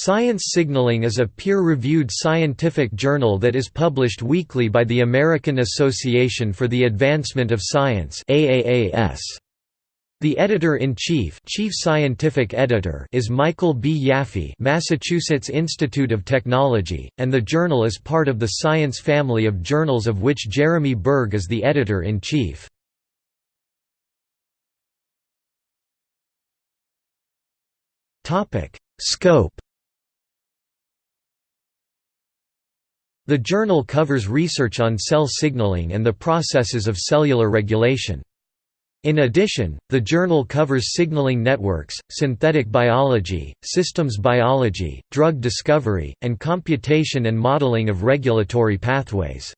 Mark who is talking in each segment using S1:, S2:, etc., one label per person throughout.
S1: Science Signaling is a peer-reviewed scientific journal that is published weekly by the American Association for the Advancement of Science The editor-in-chief chief scientific editor is Michael B. Yaffe Massachusetts Institute of Technology, and the journal is part of the science family of journals of which Jeremy Berg is the editor-in-chief. Scope The journal covers research on cell signaling and the processes of cellular regulation. In addition, the journal covers signaling networks, synthetic biology, systems biology, drug discovery, and computation and modeling of regulatory pathways.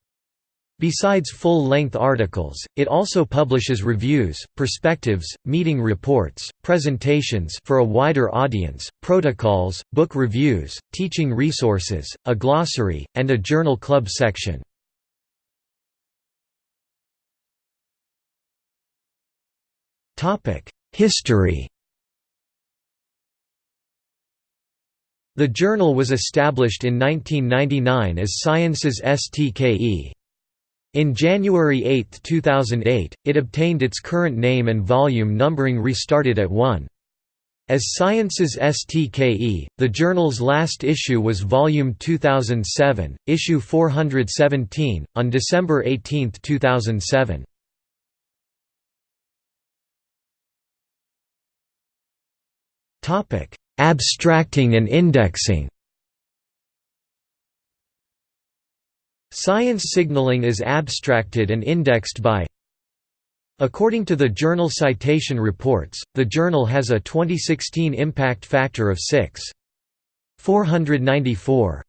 S1: Besides full-length articles, it also publishes reviews, perspectives, meeting reports, presentations for a wider audience, protocols, book reviews, teaching resources, a glossary, and a journal club section. History The journal was established in 1999 as Science's STKE. In January 8, 2008, it obtained its current name and volume numbering restarted at 1. As Science's STKE, the journal's last issue was Volume 2007, Issue 417, on December 18, 2007. Abstracting and indexing Science signaling is abstracted and indexed by According to the Journal Citation Reports, the journal has a 2016 impact factor of 6.494.